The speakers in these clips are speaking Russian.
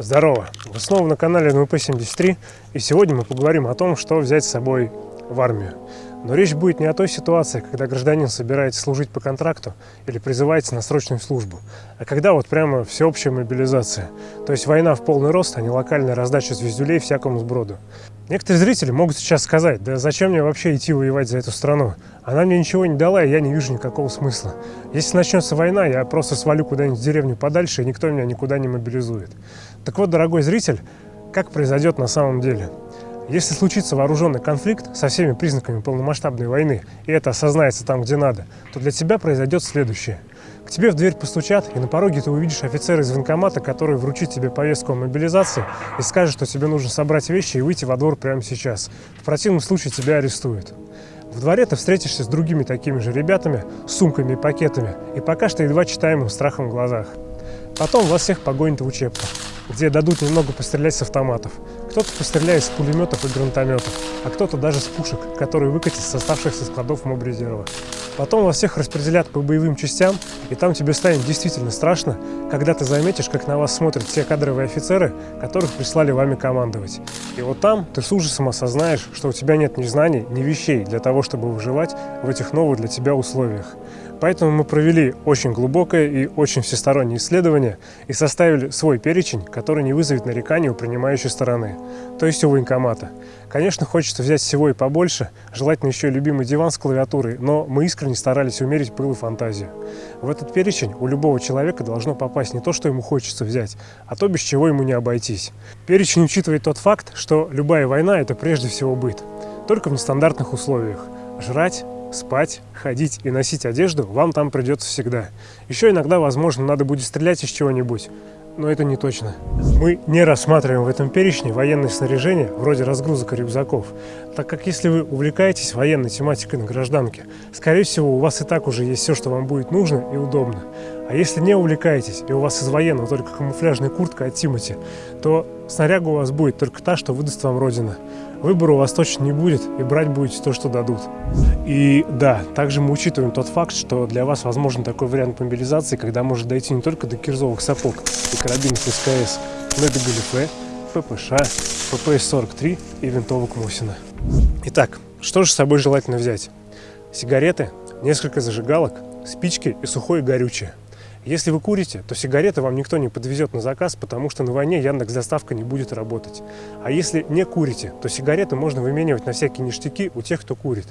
Здорово! Вы снова на канале НВП-73 и сегодня мы поговорим о том, что взять с собой в армию. Но речь будет не о той ситуации, когда гражданин собирается служить по контракту или призывается на срочную службу, а когда вот прямо всеобщая мобилизация. То есть война в полный рост, а не локальная раздача звездюлей всякому сброду. Некоторые зрители могут сейчас сказать, да зачем мне вообще идти воевать за эту страну? Она мне ничего не дала, и я не вижу никакого смысла. Если начнется война, я просто свалю куда-нибудь в деревню подальше, и никто меня никуда не мобилизует. Так вот, дорогой зритель, как произойдет на самом деле? Если случится вооруженный конфликт со всеми признаками полномасштабной войны, и это осознается там, где надо, то для тебя произойдет следующее. К тебе в дверь постучат, и на пороге ты увидишь офицера из военкомата, который вручит тебе повестку о мобилизации и скажет, что тебе нужно собрать вещи и выйти во двор прямо сейчас. В противном случае тебя арестуют. В дворе ты встретишься с другими такими же ребятами, с сумками и пакетами, и пока что едва читаемым страхом в глазах. Потом вас всех погонят в учебку, где дадут немного пострелять с автоматов. Кто-то постреляет с пулеметов и гранатометов, а кто-то даже с пушек, которые выкатят с оставшихся складов мобрезерва. Потом вас всех распределят по боевым частям, и там тебе станет действительно страшно, когда ты заметишь, как на вас смотрят все кадровые офицеры, которых прислали вами командовать. И вот там ты с ужасом осознаешь, что у тебя нет ни знаний, ни вещей для того, чтобы выживать в этих новых для тебя условиях. Поэтому мы провели очень глубокое и очень всестороннее исследование и составили свой перечень, который не вызовет нареканий у принимающей стороны, то есть у военкомата. Конечно, хочется взять всего и побольше, желательно еще и любимый диван с клавиатурой, но мы искренне старались умерить пыл и фантазию. В этот перечень у любого человека должно попасть не то, что ему хочется взять, а то, без чего ему не обойтись. Перечень учитывает тот факт, что любая война – это прежде всего быт, только в нестандартных условиях. Жрать, спать, ходить и носить одежду вам там придется всегда. Еще иногда, возможно, надо будет стрелять из чего-нибудь, но это не точно. Мы не рассматриваем в этом перечне военное снаряжение, вроде разгрузок и рюкзаков, так как если вы увлекаетесь военной тематикой на гражданке, скорее всего, у вас и так уже есть все, что вам будет нужно и удобно. А если не увлекаетесь, и у вас из военного только камуфляжная куртка от Тимати, то снаряга у вас будет только та, что выдаст вам Родина. Выбора у вас точно не будет, и брать будете то, что дадут. И да, также мы учитываем тот факт, что для вас возможен такой вариант мобилизации, когда может дойти не только до кирзовых сапог и карабинов СКС, но и до галифе, ППШ, ППС-43 и винтовок Мосина. Итак, что же с собой желательно взять? Сигареты, несколько зажигалок, спички и сухое горючее – если вы курите, то сигареты вам никто не подвезет на заказ, потому что на войне Яндекс доставка не будет работать. А если не курите, то сигареты можно выменивать на всякие ништяки у тех, кто курит.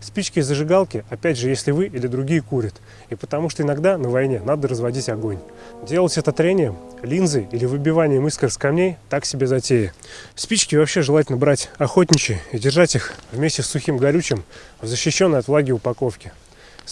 Спички и зажигалки, опять же, если вы или другие курят. И потому что иногда на войне надо разводить огонь. Делать это трением, линзой или выбиванием искр с камней – так себе затея. Спички вообще желательно брать охотничьи и держать их вместе с сухим горючим в защищенной от влаги упаковке.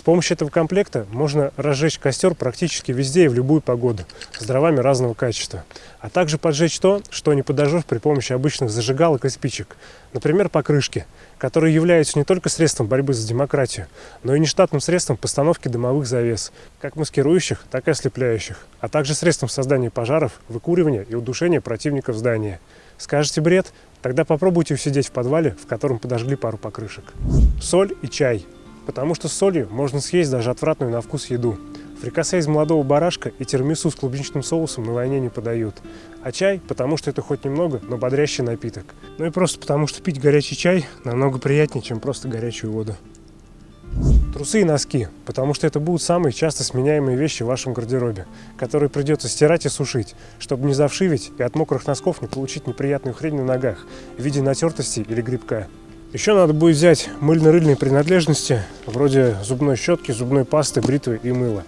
С помощью этого комплекта можно разжечь костер практически везде и в любую погоду, с дровами разного качества. А также поджечь то, что не подожжешь при помощи обычных зажигалок и спичек. Например, покрышки, которые являются не только средством борьбы за демократию, но и нештатным средством постановки дымовых завес, как маскирующих, так и ослепляющих, а также средством создания пожаров, выкуривания и удушения противников здания. Скажете бред? Тогда попробуйте усидеть в подвале, в котором подожгли пару покрышек. Соль и чай – потому что с солью можно съесть даже отвратную на вкус еду. Фрикасе из молодого барашка и термису с клубничным соусом на войне не подают. А чай, потому что это хоть немного, но бодрящий напиток. Ну и просто потому, что пить горячий чай намного приятнее, чем просто горячую воду. Трусы и носки, потому что это будут самые часто сменяемые вещи в вашем гардеробе, которые придется стирать и сушить, чтобы не завшивить и от мокрых носков не получить неприятную хрень на ногах в виде натертости или грибка. Еще надо будет взять мыльно-рыльные принадлежности, вроде зубной щетки, зубной пасты, бритвы и мыла.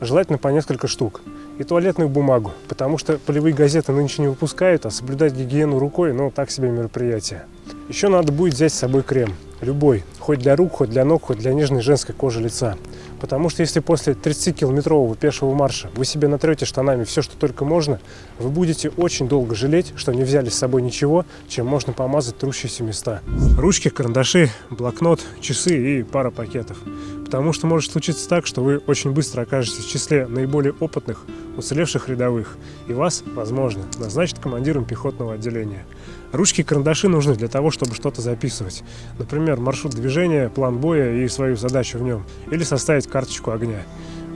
Желательно по несколько штук. И туалетную бумагу, потому что полевые газеты нынче не выпускают, а соблюдать гигиену рукой, ну, так себе мероприятие. Еще надо будет взять с собой крем. Любой. Хоть для рук, хоть для ног, хоть для нежной женской кожи лица. Потому что если после 30-километрового пешего марша вы себе натрете штанами все, что только можно, вы будете очень долго жалеть, что не взяли с собой ничего, чем можно помазать трущиеся места. Ручки, карандаши, блокнот, часы и пара пакетов. Потому что может случиться так, что вы очень быстро окажетесь в числе наиболее опытных, уцелевших рядовых, и вас, возможно, назначат командиром пехотного отделения. Ручки и карандаши нужны для того, чтобы что-то записывать. Например, маршрут движения, план боя и свою задачу в нем. Или составить карточку огня.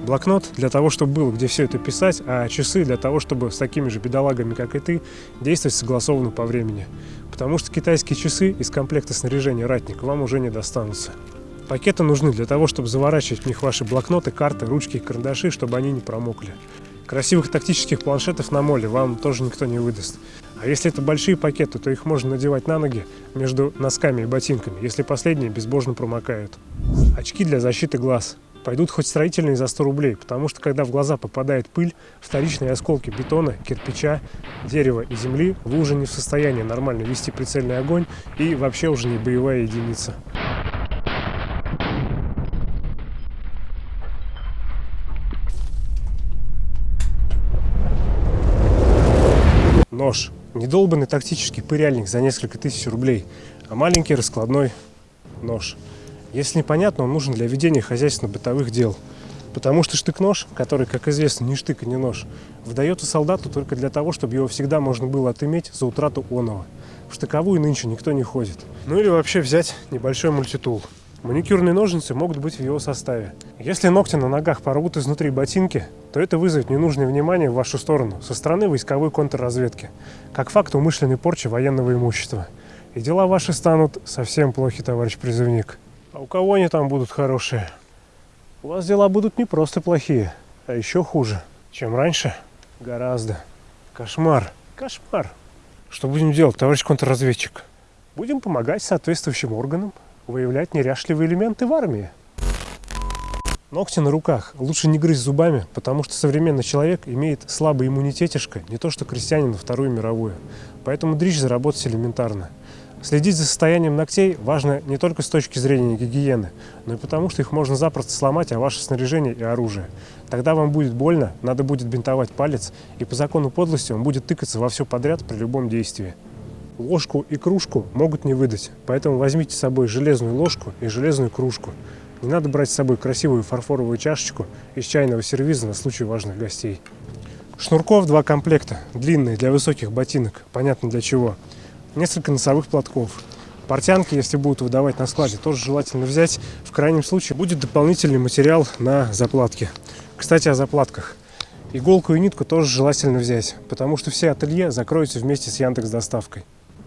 Блокнот для того, чтобы было где все это писать, а часы для того, чтобы с такими же бедолагами, как и ты, действовать согласованно по времени. Потому что китайские часы из комплекта снаряжения «Ратник» вам уже не достанутся. Пакеты нужны для того, чтобы заворачивать в них ваши блокноты, карты, ручки и карандаши, чтобы они не промокли. Красивых тактических планшетов на моле вам тоже никто не выдаст. А если это большие пакеты, то их можно надевать на ноги между носками и ботинками, если последние безбожно промокают. Очки для защиты глаз. Пойдут хоть строительные за 100 рублей, потому что когда в глаза попадает пыль, вторичные осколки бетона, кирпича, дерева и земли, вы уже не в состоянии нормально вести прицельный огонь и вообще уже не боевая единица. Нож. Недолбанный тактический пыряльник за несколько тысяч рублей, а маленький раскладной нож. Если непонятно, он нужен для ведения хозяйственно-бытовых дел. Потому что штык-нож, который, как известно, не штык и не нож, выдается солдату только для того, чтобы его всегда можно было отыметь за утрату оного. В штыковую нынче никто не ходит. Ну или вообще взять небольшой мультитул. Маникюрные ножницы могут быть в его составе. Если ногти на ногах порвут изнутри ботинки, то это вызовет ненужное внимание в вашу сторону со стороны войсковой контрразведки, как факт умышленной порчи военного имущества. И дела ваши станут совсем плохи, товарищ призывник. А у кого они там будут хорошие? У вас дела будут не просто плохие, а еще хуже, чем раньше. Гораздо. Кошмар. Кошмар. Что будем делать, товарищ контрразведчик? Будем помогать соответствующим органам выявлять неряшливые элементы в армии. Ногти на руках лучше не грызть зубами, потому что современный человек имеет слабый иммунитетишко, не то что крестьянин на Вторую мировую. Поэтому дрищ заработать элементарно. Следить за состоянием ногтей важно не только с точки зрения гигиены, но и потому, что их можно запросто сломать, а ваше снаряжение и оружие. Тогда вам будет больно, надо будет бинтовать палец, и по закону подлости он будет тыкаться во все подряд при любом действии. Ложку и кружку могут не выдать, поэтому возьмите с собой железную ложку и железную кружку. Не надо брать с собой красивую фарфоровую чашечку из чайного сервиза на случай важных гостей. Шнурков два комплекта, длинные для высоких ботинок, понятно для чего – несколько носовых платков. Портянки, если будут выдавать на складе, тоже желательно взять. В крайнем случае будет дополнительный материал на заплатке. Кстати, о заплатках. Иголку и нитку тоже желательно взять, потому что все ателье закроются вместе с Яндекс доставкой.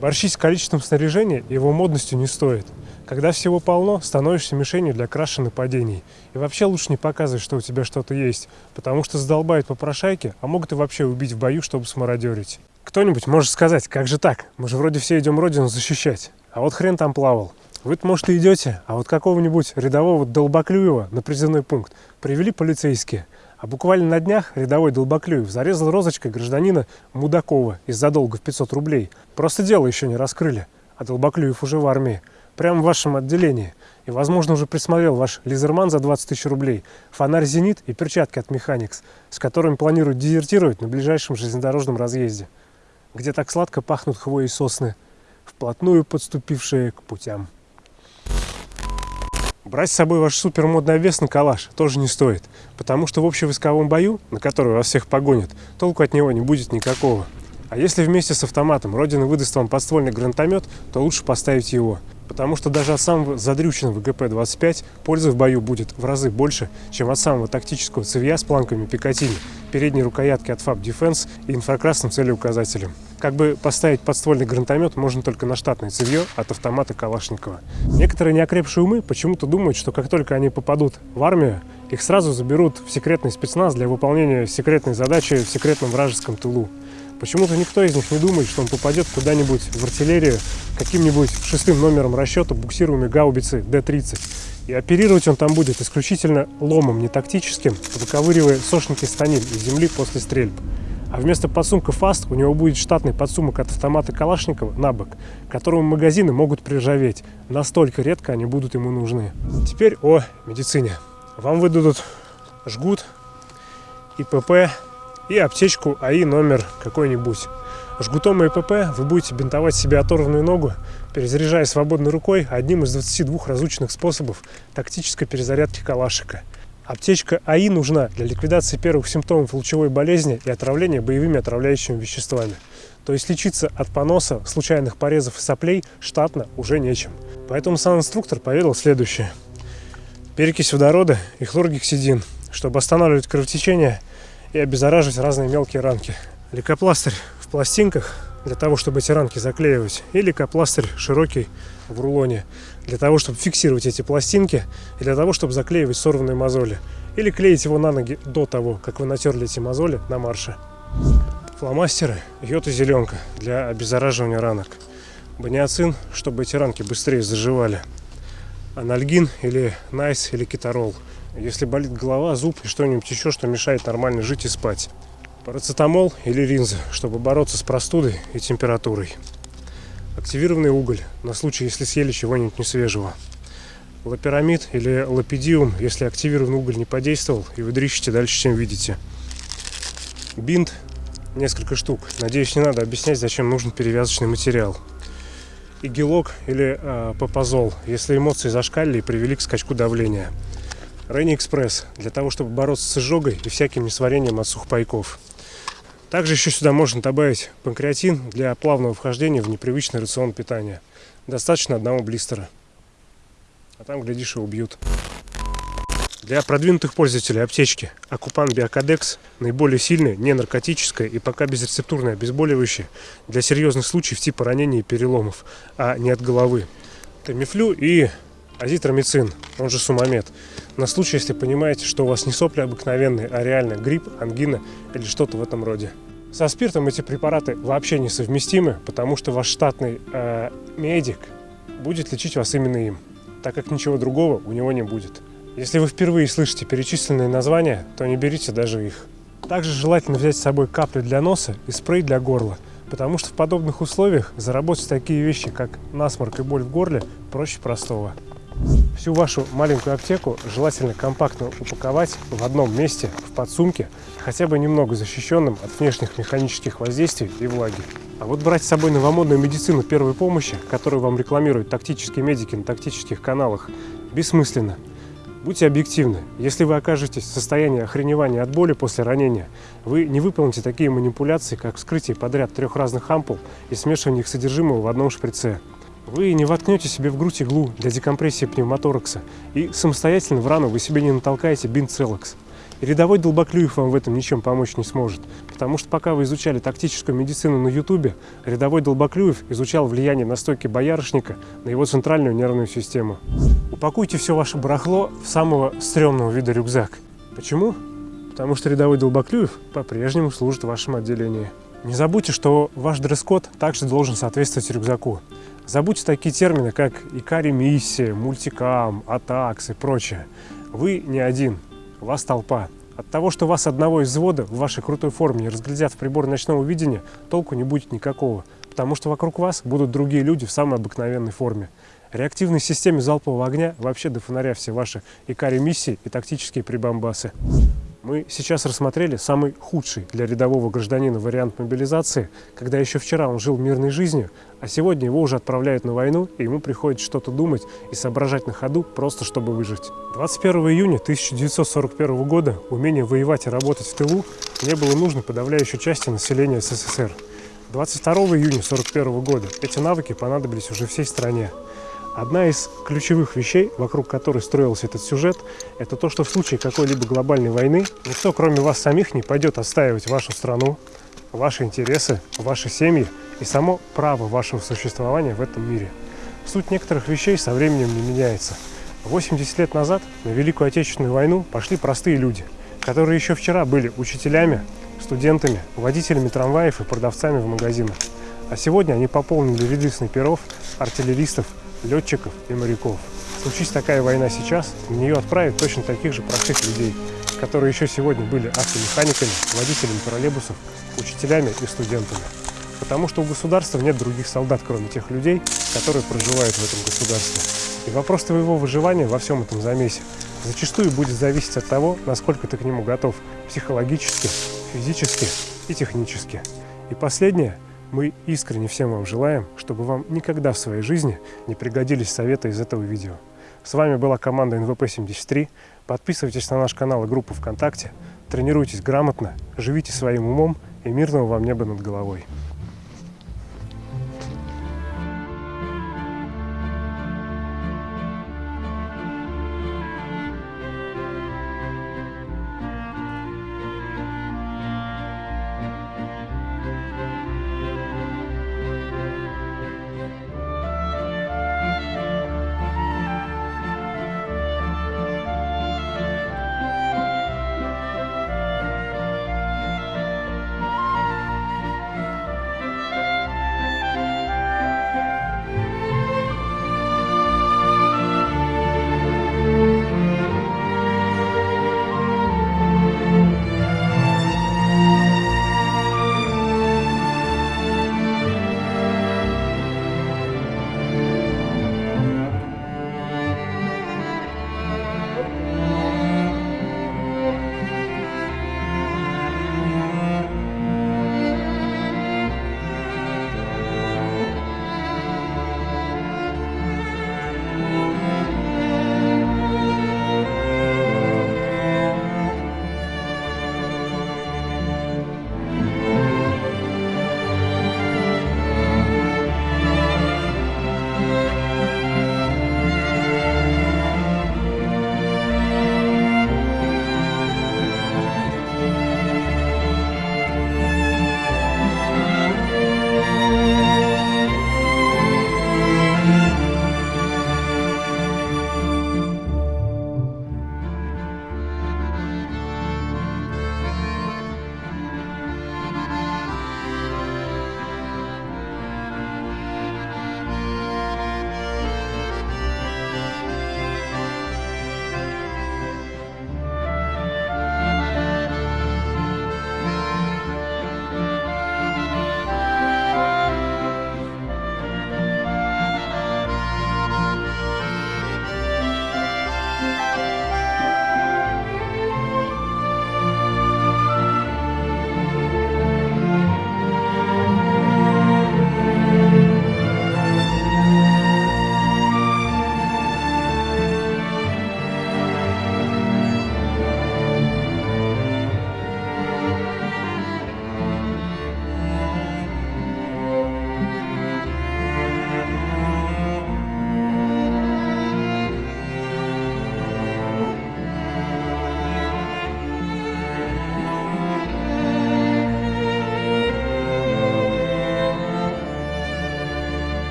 Борщить с количеством снаряжения его модностью не стоит. Когда всего полно, становишься мишенью для краши нападений. И вообще лучше не показывать, что у тебя что-то есть, потому что задолбают попрошайки, а могут и вообще убить в бою, чтобы смародерить. Кто-нибудь может сказать, как же так? Мы же вроде все идем родину защищать. А вот хрен там плавал. Вы-то, может, и идете, а вот какого-нибудь рядового Долбоклюева на призывной пункт привели полицейские. А буквально на днях рядовой Долбоклюев зарезал розочкой гражданина Мудакова из-за долга в 500 рублей. Просто дело еще не раскрыли, а Долбоклюев уже в армии. Прямо в вашем отделении. И, возможно, уже присмотрел ваш лизерман за 20 тысяч рублей, фонарь «Зенит» и перчатки от «Механикс», с которыми планируют дезертировать на ближайшем железнодорожном разъезде где так сладко пахнут хвои и сосны, вплотную подступившие к путям. Брать с собой ваш супермодный обвес на калаш тоже не стоит, потому что в общевойсковом бою, на который вас всех погонят, толку от него не будет никакого. А если вместе с автоматом Родина выдаст вам подствольный гранатомет, то лучше поставить его потому что даже от самого задрюченного ГП-25 пользы в бою будет в разы больше, чем от самого тактического цевья с планками Пикатини, передней рукоятки от FAB Defense и инфракрасным целеуказателем. Как бы поставить подствольный гранатомет можно только на штатное цевье от автомата Калашникова. Некоторые неокрепшие умы почему-то думают, что как только они попадут в армию, их сразу заберут в секретный спецназ для выполнения секретной задачи в секретном вражеском тылу. Почему-то никто из них не думает, что он попадет куда-нибудь в артиллерию каким-нибудь шестым номером расчета буксируемой гаубицы Д-30. И оперировать он там будет исключительно ломом, не тактическим, выковыривая сошники станин из земли после стрельб. А вместо подсумка ФАСТ у него будет штатный подсумок от автомата Калашникова на бок, которому магазины могут приржаветь. Настолько редко они будут ему нужны. Теперь о медицине. Вам выдадут жгут, ИПП, и аптечку АИ номер какой-нибудь. Жгутом ИПП вы будете бинтовать себе оторванную ногу, перезаряжая свободной рукой одним из 22 разученных способов тактической перезарядки калашика. Аптечка АИ нужна для ликвидации первых симптомов лучевой болезни и отравления боевыми отравляющими веществами. То есть лечиться от поноса, случайных порезов и соплей штатно уже нечем. Поэтому сам инструктор поведал следующее. Перекись водорода и хлоргексидин чтобы останавливать кровотечение и обеззараживать разные мелкие ранки. Лейкопластырь в пластинках для того, чтобы эти ранки заклеивать, и лейкопластырь широкий в рулоне для того, чтобы фиксировать эти пластинки и для того, чтобы заклеивать сорванные мозоли. Или клеить его на ноги до того, как вы натерли эти мозоли на марше. Фломастеры, йод и зеленка для обеззараживания ранок. Баниацин, чтобы эти ранки быстрее заживали. Анальгин или найс или кетарол. Если болит голова, зуб и что-нибудь еще, что мешает нормально жить и спать. Парацетамол или ринза, чтобы бороться с простудой и температурой. Активированный уголь, на случай, если съели чего-нибудь несвежего. Лапирамид или лапидиум, если активированный уголь не подействовал, и вы дрищете дальше, чем видите. Бинт, несколько штук. Надеюсь, не надо объяснять, зачем нужен перевязочный материал. Игелок или э, папазол, если эмоции зашкалили и привели к скачку давления. Рейни Экспресс, для того, чтобы бороться с изжогой и всяким несварением от сухпайков. Также еще сюда можно добавить панкреатин для плавного вхождения в непривычный рацион питания. Достаточно одного блистера. А там, глядишь, и убьют. Для продвинутых пользователей аптечки Акупан Биокадекс наиболее сильное, не наркотическое и пока безрецептурное обезболивающее для серьезных случаев типа ранений и переломов, а не от головы. Тамифлю и азитромицин, он же сумамед, на случай, если понимаете, что у вас не сопли обыкновенные, а реально грипп, ангина или что-то в этом роде. Со спиртом эти препараты вообще несовместимы, потому что ваш штатный э, медик будет лечить вас именно им, так как ничего другого у него не будет. Если вы впервые слышите перечисленные названия, то не берите даже их. Также желательно взять с собой капли для носа и спрей для горла, потому что в подобных условиях заработать такие вещи, как насморк и боль в горле, проще простого. Всю вашу маленькую аптеку желательно компактно упаковать в одном месте, в подсумке, хотя бы немного защищенным от внешних механических воздействий и влаги. А вот брать с собой новомодную медицину первой помощи, которую вам рекламируют тактические медики на тактических каналах, бессмысленно. Будьте объективны. Если вы окажетесь в состоянии охреневания от боли после ранения, вы не выполните такие манипуляции, как вскрытие подряд трех разных ампул и смешивание их содержимого в одном шприце. Вы не воткнете себе в грудь иглу для декомпрессии пневмоторакса, и самостоятельно в рану вы себе не натолкаете бинт Целокс. И рядовой Долбоклюев вам в этом ничем помочь не сможет, потому что пока вы изучали тактическую медицину на ютубе, рядовой Долбоклюев изучал влияние настойки боярышника на его центральную нервную систему. Упакуйте все ваше барахло в самого стрёмного вида рюкзак. Почему? Потому что рядовой Долбоклюев по-прежнему служит в вашем отделении. Не забудьте, что ваш дресс-код также должен соответствовать рюкзаку. Забудьте такие термины, как икари-миссия, мультикам, атакс и прочее. Вы не один, вас толпа. От того, что вас одного из взвода в вашей крутой форме не разглядят в прибор ночного видения, толку не будет никакого, потому что вокруг вас будут другие люди в самой обыкновенной форме. Реактивной системе залпового огня вообще до фонаря все ваши икари-миссии и тактические прибамбасы. Мы сейчас рассмотрели самый худший для рядового гражданина вариант мобилизации, когда еще вчера он жил мирной жизнью, а сегодня его уже отправляют на войну, и ему приходится что-то думать и соображать на ходу, просто чтобы выжить. 21 июня 1941 года умение воевать и работать в тылу не было нужно подавляющей части населения СССР. 22 июня 1941 года эти навыки понадобились уже всей стране. Одна из ключевых вещей, вокруг которой строился этот сюжет, это то, что в случае какой-либо глобальной войны никто, кроме вас самих, не пойдет отстаивать вашу страну, ваши интересы, ваши семьи и само право вашего существования в этом мире. Суть некоторых вещей со временем не меняется. 80 лет назад на Великую Отечественную войну пошли простые люди, которые еще вчера были учителями, студентами, водителями трамваев и продавцами в магазинах. А сегодня они пополнили ряды снайперов, артиллеристов летчиков и моряков. Случись такая война сейчас, на нее отправят точно таких же простых людей, которые еще сегодня были автомеханиками, водителями троллейбусов, учителями и студентами. Потому что у государства нет других солдат, кроме тех людей, которые проживают в этом государстве. И вопрос твоего выживания во всем этом замесе зачастую будет зависеть от того, насколько ты к нему готов психологически, физически и технически. И последнее – мы искренне всем вам желаем, чтобы вам никогда в своей жизни не пригодились советы из этого видео. С вами была команда НВП-73. Подписывайтесь на наш канал и группу ВКонтакте. Тренируйтесь грамотно, живите своим умом и мирного вам неба над головой.